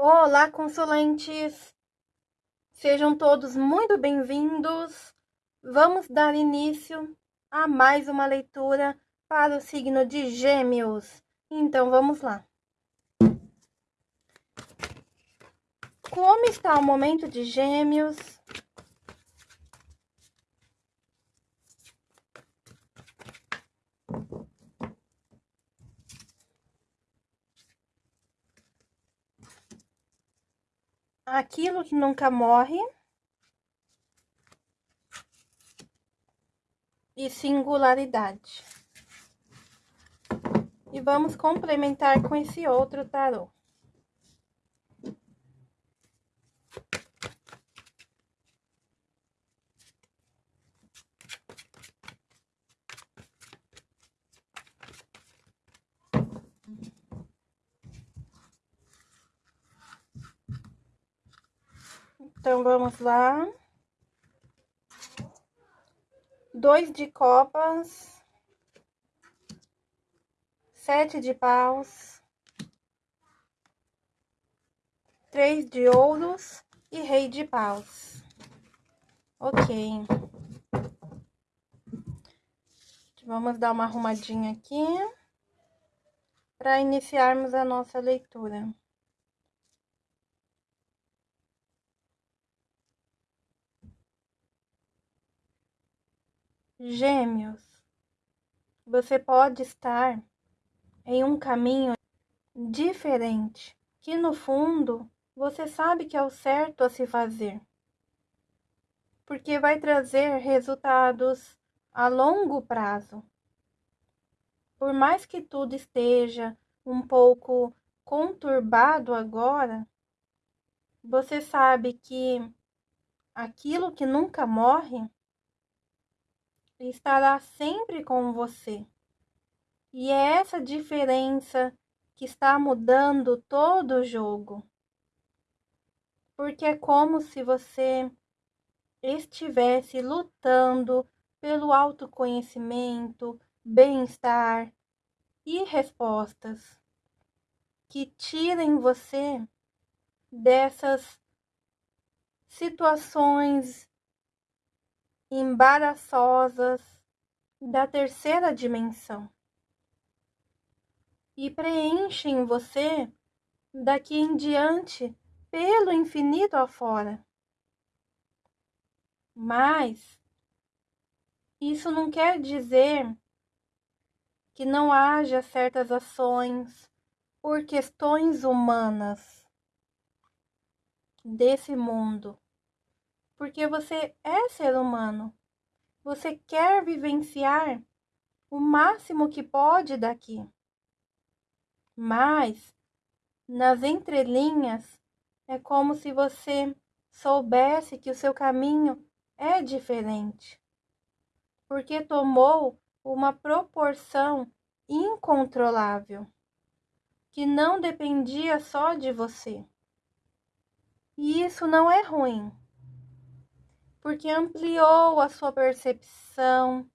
Olá, consulentes! Sejam todos muito bem-vindos. Vamos dar início a mais uma leitura para o signo de Gêmeos. Então, vamos lá. Como está o momento de Gêmeos? Aquilo que nunca morre e singularidade. E vamos complementar com esse outro tarô. Então, vamos lá. Dois de copas. Sete de paus. Três de ouros e rei de paus. Ok. Vamos dar uma arrumadinha aqui para iniciarmos a nossa leitura. Gêmeos, você pode estar em um caminho diferente, que no fundo você sabe que é o certo a se fazer, porque vai trazer resultados a longo prazo. Por mais que tudo esteja um pouco conturbado agora, você sabe que aquilo que nunca morre estará sempre com você. E é essa diferença que está mudando todo o jogo. Porque é como se você estivesse lutando pelo autoconhecimento, bem-estar e respostas que tirem você dessas situações embaraçosas da terceira dimensão e preenchem você daqui em diante pelo infinito afora. Mas isso não quer dizer que não haja certas ações por questões humanas desse mundo porque você é ser humano. Você quer vivenciar o máximo que pode daqui. Mas, nas entrelinhas, é como se você soubesse que o seu caminho é diferente, porque tomou uma proporção incontrolável, que não dependia só de você. E isso não é ruim porque ampliou a sua percepção,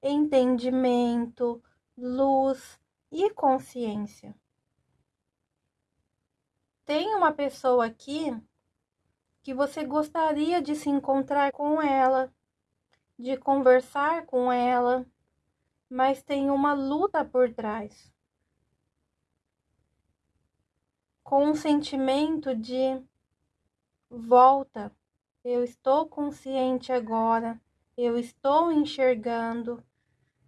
entendimento, luz e consciência. Tem uma pessoa aqui que você gostaria de se encontrar com ela, de conversar com ela, mas tem uma luta por trás. Com um sentimento de volta, eu estou consciente agora, eu estou enxergando,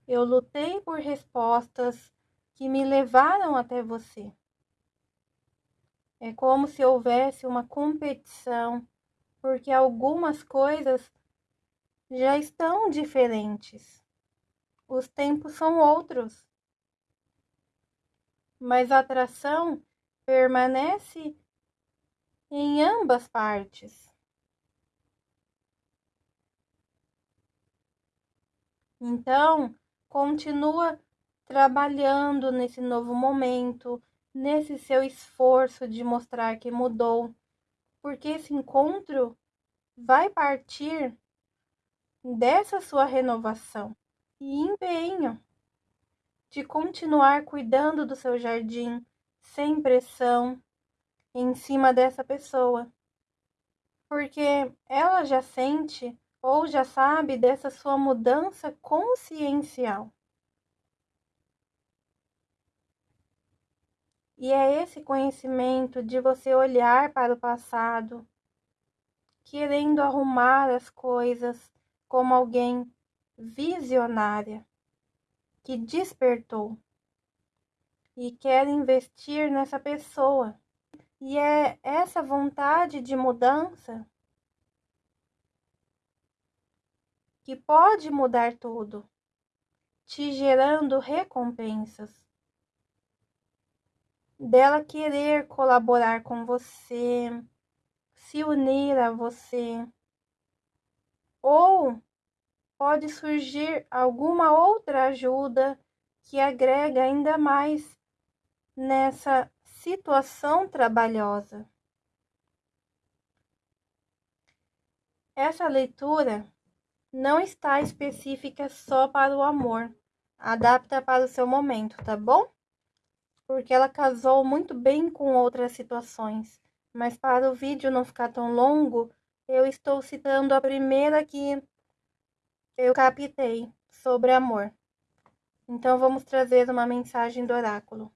eu lutei por respostas que me levaram até você. É como se houvesse uma competição, porque algumas coisas já estão diferentes. Os tempos são outros. Mas a atração permanece em ambas partes. Então, continua trabalhando nesse novo momento, nesse seu esforço de mostrar que mudou, porque esse encontro vai partir dessa sua renovação e empenho de continuar cuidando do seu jardim sem pressão, em cima dessa pessoa, porque ela já sente ou já sabe dessa sua mudança consciencial. E é esse conhecimento de você olhar para o passado, querendo arrumar as coisas como alguém visionária que despertou e quer investir nessa pessoa. E é essa vontade de mudança que pode mudar tudo, te gerando recompensas. Dela querer colaborar com você, se unir a você, ou pode surgir alguma outra ajuda que agrega ainda mais nessa situação trabalhosa. Essa leitura não está específica só para o amor. Adapta para o seu momento, tá bom? Porque ela casou muito bem com outras situações. Mas para o vídeo não ficar tão longo, eu estou citando a primeira que eu captei sobre amor. Então vamos trazer uma mensagem do oráculo.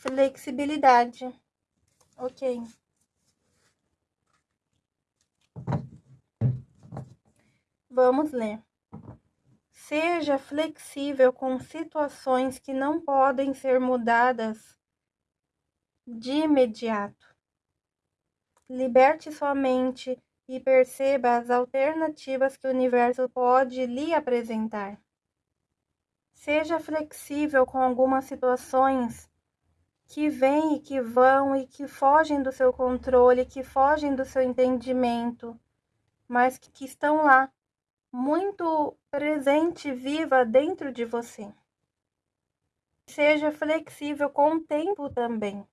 Flexibilidade. Ok. Vamos ler. Seja flexível com situações que não podem ser mudadas de imediato. Liberte sua mente e perceba as alternativas que o universo pode lhe apresentar. Seja flexível com algumas situações que vêm e que vão e que fogem do seu controle, que fogem do seu entendimento, mas que estão lá muito presente, viva dentro de você. Seja flexível com o tempo também.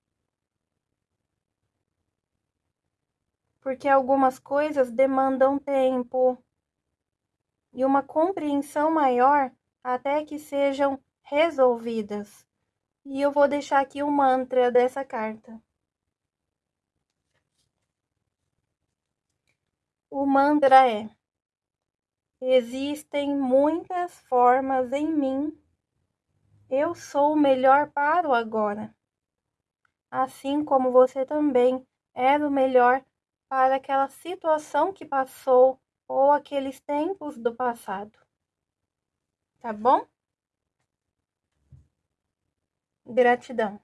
Porque algumas coisas demandam tempo e uma compreensão maior até que sejam resolvidas. E eu vou deixar aqui o mantra dessa carta. O mantra é Existem muitas formas em mim. Eu sou o melhor para o agora. Assim como você também era o melhor para aquela situação que passou ou aqueles tempos do passado. Tá bom? Gratidão.